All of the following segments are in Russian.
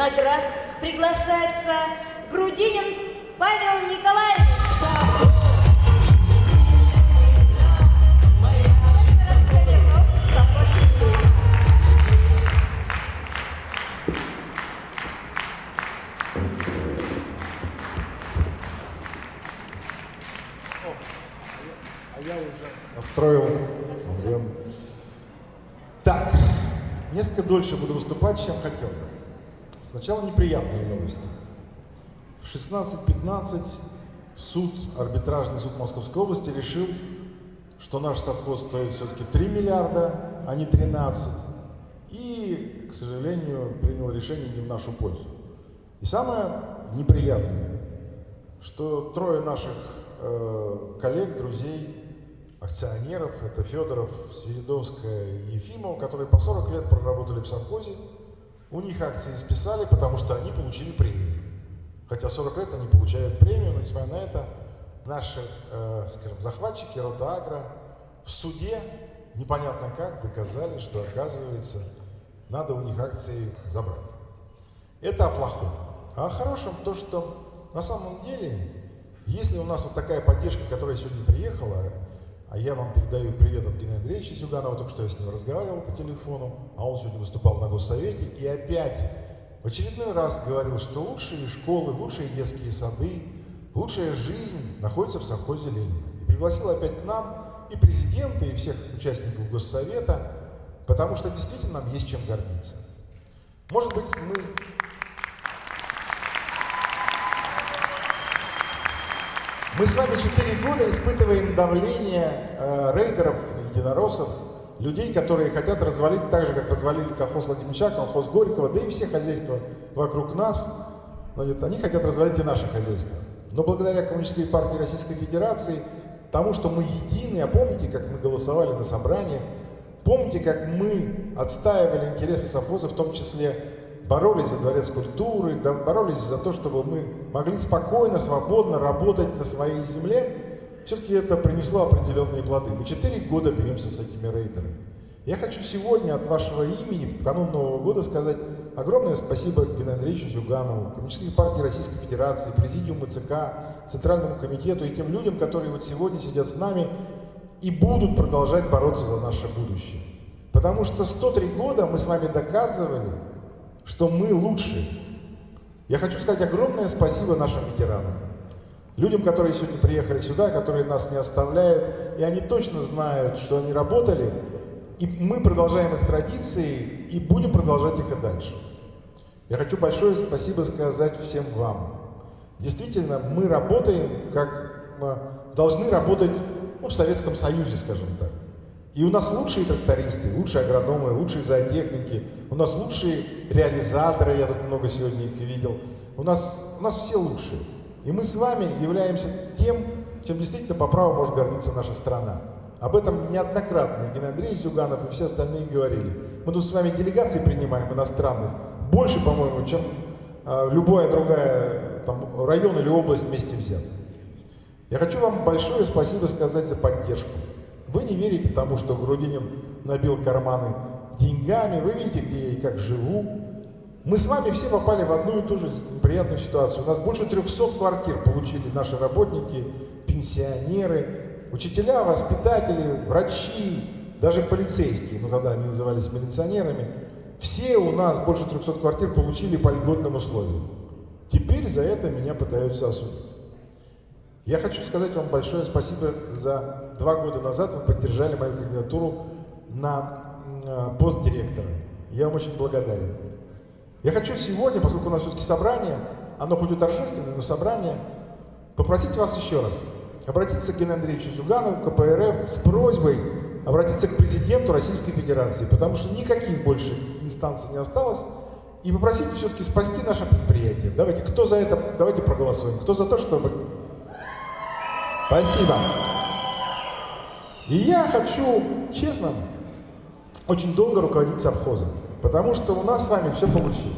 наград приглашается Грудинин Павел Николаевич. Настроил. Так, несколько дольше буду выступать, чем хотел бы. Сначала неприятные новости. В 16.15 суд, арбитражный суд Московской области решил, что наш совхоз стоит все-таки 3 миллиарда, а не 13. И, к сожалению, принял решение не в нашу пользу. И самое неприятное, что трое наших э, коллег, друзей, акционеров, это Федоров, Свиридовская и Ефимов, которые по 40 лет проработали в совхозе, у них акции списали, потому что они получили премию. Хотя 40 лет они получают премию, но несмотря на это, наши, э, скажем, захватчики Ротагра в суде непонятно как доказали, что, оказывается, надо у них акции забрать. Это о плохом. А о хорошем то, что на самом деле, если у нас вот такая поддержка, которая сегодня приехала, а я вам передаю привет от Геннадия Андреевича Зюганова, только что я с ним разговаривал по телефону, а он сегодня выступал на Госсовете, и опять в очередной раз говорил, что лучшие школы, лучшие детские сады, лучшая жизнь находится в совхозе Ленина. И пригласил опять к нам и президента, и всех участников Госсовета, потому что действительно нам есть чем гордиться. Может быть, мы Мы с вами 4 года испытываем давление э, рейдеров, единороссов, людей, которые хотят развалить так же, как развалили колхоз Владимировича, колхоз Горького, да и все хозяйства вокруг нас. Значит, они хотят развалить и наше хозяйство. Но благодаря Коммунистической партии Российской Федерации, тому, что мы едины, а помните, как мы голосовали на собраниях, помните, как мы отстаивали интересы совхоза, в том числе боролись за дворец культуры, боролись за то, чтобы мы могли спокойно, свободно работать на своей земле, все-таки это принесло определенные плоды. Мы четыре года бьемся с этими рейдерами. Я хочу сегодня от вашего имени в канун Нового года сказать огромное спасибо Геннадию Андреевичу Зюганову, Коммунистической партии Российской Федерации, Президиуму ЦК, Центральному комитету и тем людям, которые вот сегодня сидят с нами и будут продолжать бороться за наше будущее. Потому что 103 года мы с вами доказывали, что мы лучшие. Я хочу сказать огромное спасибо нашим ветеранам. Людям, которые сегодня приехали сюда, которые нас не оставляют, и они точно знают, что они работали, и мы продолжаем их традиции и будем продолжать их и дальше. Я хочу большое спасибо сказать всем вам. Действительно, мы работаем, как мы должны работать ну, в Советском Союзе, скажем так. И у нас лучшие трактористы, лучшие агрономы, лучшие зоотехники, у нас лучшие реализаторы, я тут много сегодня их видел. У нас, у нас все лучшие. И мы с вами являемся тем, чем действительно по праву может гордиться наша страна. Об этом неоднократно Геннадий Андреевич Зюганов и все остальные говорили. Мы тут с вами делегации принимаем иностранных, больше, по-моему, чем э, любая другая там, район или область вместе взятая. Я хочу вам большое спасибо сказать за поддержку. Вы не верите тому, что Грудинин набил карманы деньгами, вы видите, где я и как живу. Мы с вами все попали в одну и ту же неприятную ситуацию. У нас больше 300 квартир получили наши работники, пенсионеры, учителя, воспитатели, врачи, даже полицейские, ну когда они назывались милиционерами. Все у нас больше 300 квартир получили по льготным условиям. Теперь за это меня пытаются осудить. Я хочу сказать вам большое спасибо за два года назад вы поддержали мою кандидатуру на э, пост директора. Я вам очень благодарен. Я хочу сегодня, поскольку у нас все-таки собрание, оно хоть и торжественное, но собрание, попросить вас еще раз обратиться к Геннадию Андреевичу Зюганову, КПРФ, с просьбой обратиться к президенту Российской Федерации, потому что никаких больше инстанций не осталось, и попросить все-таки спасти наше предприятие. Давайте, кто за это, давайте проголосуем. Кто за то, чтобы... Спасибо. И я хочу, честно, очень долго руководить совхозом, потому что у нас с вами все получилось.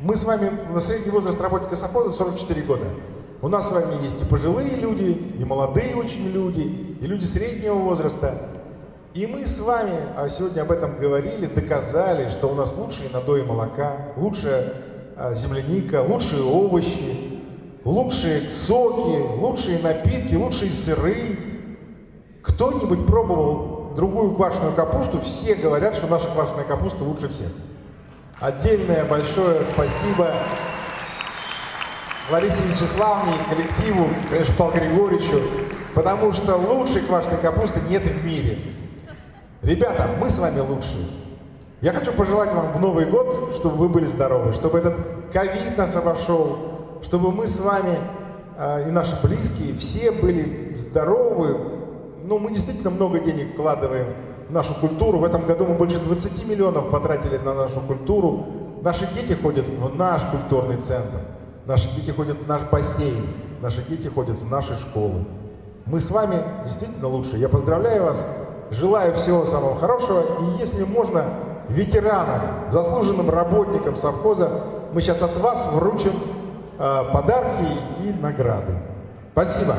Мы с вами на средний возраст работника совхоза 44 года. У нас с вами есть и пожилые люди, и молодые очень люди, и люди среднего возраста. И мы с вами а сегодня об этом говорили, доказали, что у нас лучшие надои молока, лучшая э, земляника, лучшие овощи, лучшие соки, лучшие напитки, лучшие сыры. Кто-нибудь пробовал другую квашеную капусту? Все говорят, что наша квашеная капуста лучше всех. Отдельное большое спасибо Ларисе Вячеславовне, коллективу, конечно, Павлу Григорьевичу, потому что лучшей квашеной капусты нет в мире. Ребята, мы с вами лучшие. Я хочу пожелать вам в Новый год, чтобы вы были здоровы, чтобы этот ковид наш обошел, чтобы мы с вами э, и наши близкие все были здоровы. Ну, мы действительно много денег вкладываем в нашу культуру. В этом году мы больше 20 миллионов потратили на нашу культуру. Наши дети ходят в наш культурный центр. Наши дети ходят в наш бассейн, наши дети ходят в наши школы. Мы с вами действительно лучше. Я поздравляю вас, желаю всего самого хорошего. И если можно, ветеранам, заслуженным работникам совхоза, мы сейчас от вас вручим подарки и награды. Спасибо.